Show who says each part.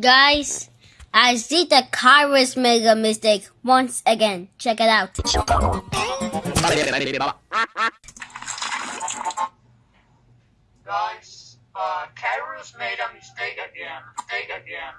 Speaker 1: Guys, I see that Kairos made a mistake once again. Check it out.
Speaker 2: Guys, uh, Kairos made a mistake again. Mistake again.